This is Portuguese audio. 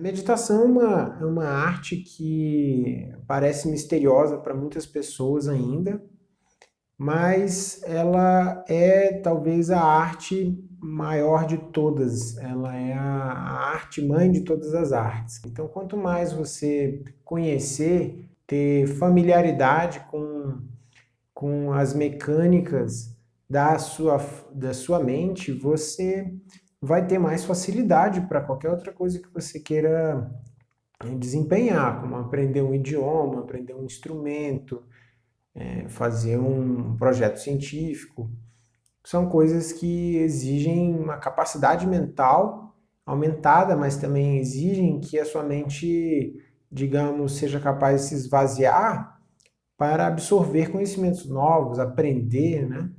meditação é uma, é uma arte que parece misteriosa para muitas pessoas ainda, mas ela é talvez a arte maior de todas, ela é a, arte mãe de todas as artes. Então, quanto mais você conhecer, ter familiaridade com, com as mecânicas da sua, da sua mente, você vai ter mais facilidade para qualquer outra coisa que você queira desempenhar, como aprender um idioma, aprender um instrumento, é, fazer um projeto científico. São coisas que exigem uma capacidade mental aumentada, mas também exigem que a sua mente, digamos, seja capaz de se esvaziar para absorver conhecimentos novos, aprender, né?